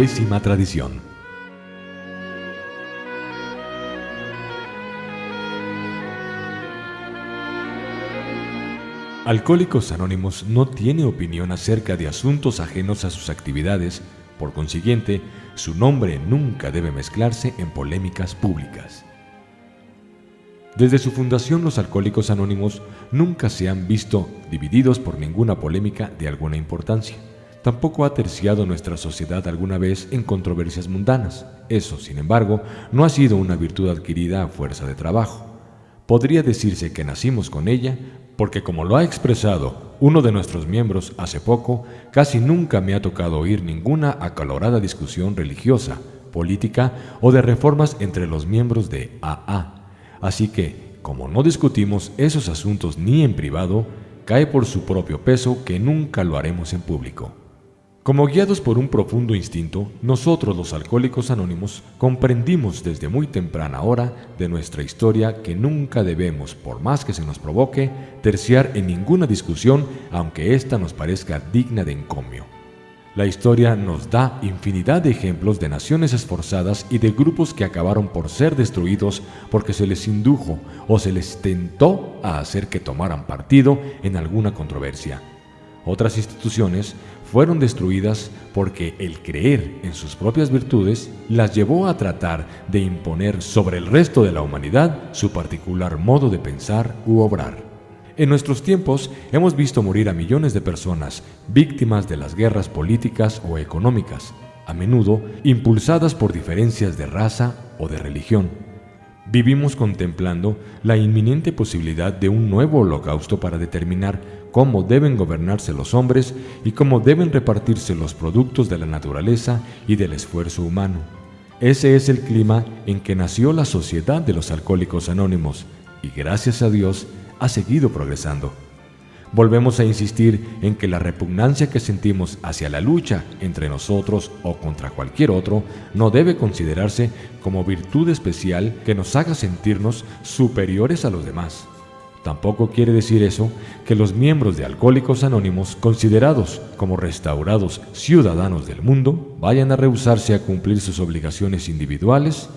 décima tradición. Alcohólicos Anónimos no tiene opinión acerca de asuntos ajenos a sus actividades, por consiguiente, su nombre nunca debe mezclarse en polémicas públicas. Desde su fundación los Alcohólicos Anónimos nunca se han visto divididos por ninguna polémica de alguna importancia. Tampoco ha terciado nuestra sociedad alguna vez en controversias mundanas. Eso, sin embargo, no ha sido una virtud adquirida a fuerza de trabajo. Podría decirse que nacimos con ella porque como lo ha expresado uno de nuestros miembros hace poco, casi nunca me ha tocado oír ninguna acalorada discusión religiosa, política o de reformas entre los miembros de AA Así que, como no discutimos esos asuntos ni en privado, cae por su propio peso que nunca lo haremos en público. Como guiados por un profundo instinto, nosotros los alcohólicos anónimos comprendimos desde muy temprana hora de nuestra historia que nunca debemos, por más que se nos provoque, terciar en ninguna discusión aunque ésta nos parezca digna de encomio. La historia nos da infinidad de ejemplos de naciones esforzadas y de grupos que acabaron por ser destruidos porque se les indujo o se les tentó a hacer que tomaran partido en alguna controversia. Otras instituciones fueron destruidas porque el creer en sus propias virtudes las llevó a tratar de imponer sobre el resto de la humanidad su particular modo de pensar u obrar. En nuestros tiempos hemos visto morir a millones de personas víctimas de las guerras políticas o económicas, a menudo impulsadas por diferencias de raza o de religión. Vivimos contemplando la inminente posibilidad de un nuevo holocausto para determinar cómo deben gobernarse los hombres y cómo deben repartirse los productos de la naturaleza y del esfuerzo humano. Ese es el clima en que nació la Sociedad de los Alcohólicos Anónimos y gracias a Dios ha seguido progresando. Volvemos a insistir en que la repugnancia que sentimos hacia la lucha entre nosotros o contra cualquier otro no debe considerarse como virtud especial que nos haga sentirnos superiores a los demás. Tampoco quiere decir eso que los miembros de Alcohólicos Anónimos, considerados como restaurados ciudadanos del mundo, vayan a rehusarse a cumplir sus obligaciones individuales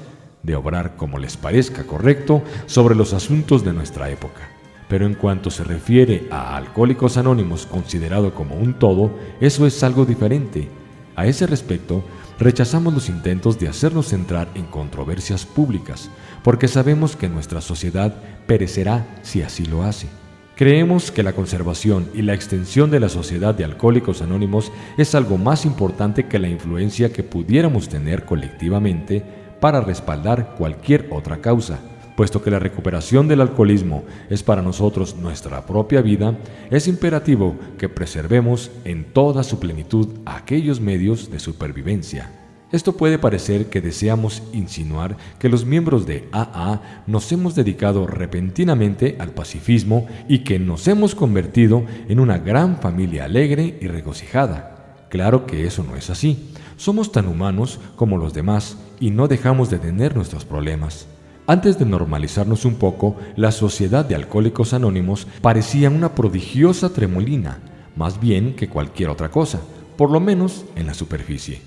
de obrar como les parezca correcto sobre los asuntos de nuestra época pero en cuanto se refiere a Alcohólicos Anónimos considerado como un todo, eso es algo diferente. A ese respecto, rechazamos los intentos de hacernos entrar en controversias públicas, porque sabemos que nuestra sociedad perecerá si así lo hace. Creemos que la conservación y la extensión de la sociedad de Alcohólicos Anónimos es algo más importante que la influencia que pudiéramos tener colectivamente para respaldar cualquier otra causa Puesto que la recuperación del alcoholismo es para nosotros nuestra propia vida, es imperativo que preservemos en toda su plenitud aquellos medios de supervivencia. Esto puede parecer que deseamos insinuar que los miembros de AA nos hemos dedicado repentinamente al pacifismo y que nos hemos convertido en una gran familia alegre y regocijada. Claro que eso no es así. Somos tan humanos como los demás y no dejamos de tener nuestros problemas. Antes de normalizarnos un poco, la Sociedad de Alcohólicos Anónimos parecía una prodigiosa tremolina, más bien que cualquier otra cosa, por lo menos en la superficie.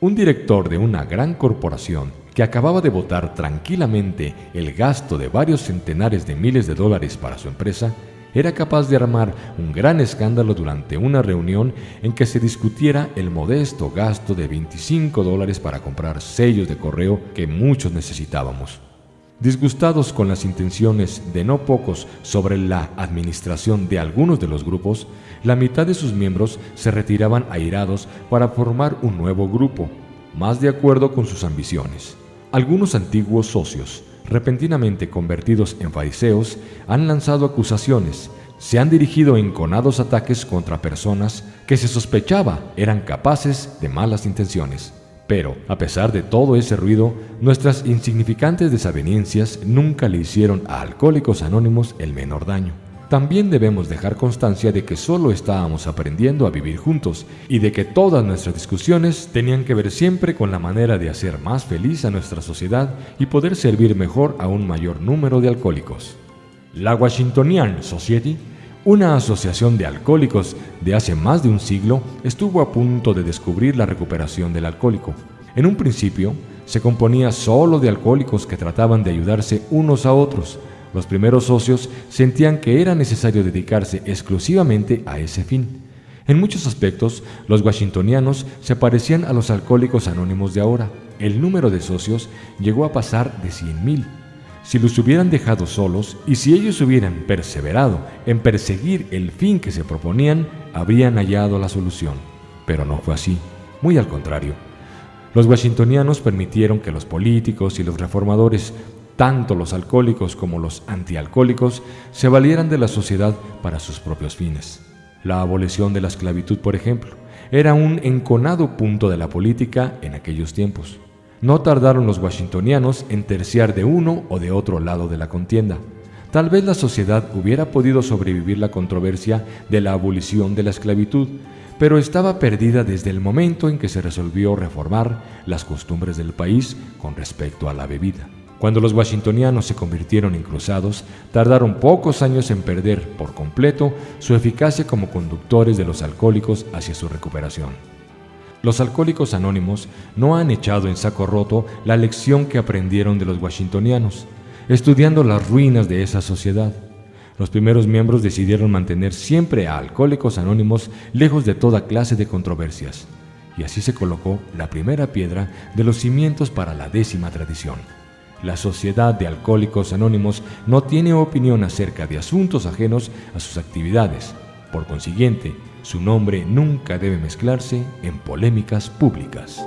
Un director de una gran corporación que acababa de votar tranquilamente el gasto de varios centenares de miles de dólares para su empresa, era capaz de armar un gran escándalo durante una reunión en que se discutiera el modesto gasto de 25 dólares para comprar sellos de correo que muchos necesitábamos. Disgustados con las intenciones de no pocos sobre la administración de algunos de los grupos, la mitad de sus miembros se retiraban airados para formar un nuevo grupo, más de acuerdo con sus ambiciones. Algunos antiguos socios, repentinamente convertidos en fariseos, han lanzado acusaciones, se han dirigido enconados ataques contra personas que se sospechaba eran capaces de malas intenciones. Pero, a pesar de todo ese ruido, nuestras insignificantes desavenencias nunca le hicieron a Alcohólicos Anónimos el menor daño. También debemos dejar constancia de que solo estábamos aprendiendo a vivir juntos y de que todas nuestras discusiones tenían que ver siempre con la manera de hacer más feliz a nuestra sociedad y poder servir mejor a un mayor número de alcohólicos. La Washingtonian Society Una asociación de alcohólicos de hace más de un siglo estuvo a punto de descubrir la recuperación del alcohólico. En un principio, se componía solo de alcohólicos que trataban de ayudarse unos a otros. Los primeros socios sentían que era necesario dedicarse exclusivamente a ese fin. En muchos aspectos, los washingtonianos se parecían a los alcohólicos anónimos de ahora. El número de socios llegó a pasar de 100.000. Si los hubieran dejado solos y si ellos hubieran perseverado en perseguir el fin que se proponían, habrían hallado la solución. Pero no fue así, muy al contrario. Los washingtonianos permitieron que los políticos y los reformadores, tanto los alcohólicos como los antialcohólicos, se valieran de la sociedad para sus propios fines. La abolición de la esclavitud, por ejemplo, era un enconado punto de la política en aquellos tiempos. No tardaron los washingtonianos en terciar de uno o de otro lado de la contienda. Tal vez la sociedad hubiera podido sobrevivir la controversia de la abolición de la esclavitud, pero estaba perdida desde el momento en que se resolvió reformar las costumbres del país con respecto a la bebida. Cuando los washingtonianos se convirtieron en cruzados, tardaron pocos años en perder por completo su eficacia como conductores de los alcohólicos hacia su recuperación. Los alcohólicos anónimos no han echado en saco roto la lección que aprendieron de los washingtonianos, estudiando las ruinas de esa sociedad. Los primeros miembros decidieron mantener siempre a alcohólicos anónimos lejos de toda clase de controversias, y así se colocó la primera piedra de los cimientos para la décima tradición. La Sociedad de Alcohólicos Anónimos no tiene opinión acerca de asuntos ajenos a sus actividades. Por consiguiente, su nombre nunca debe mezclarse en polémicas públicas.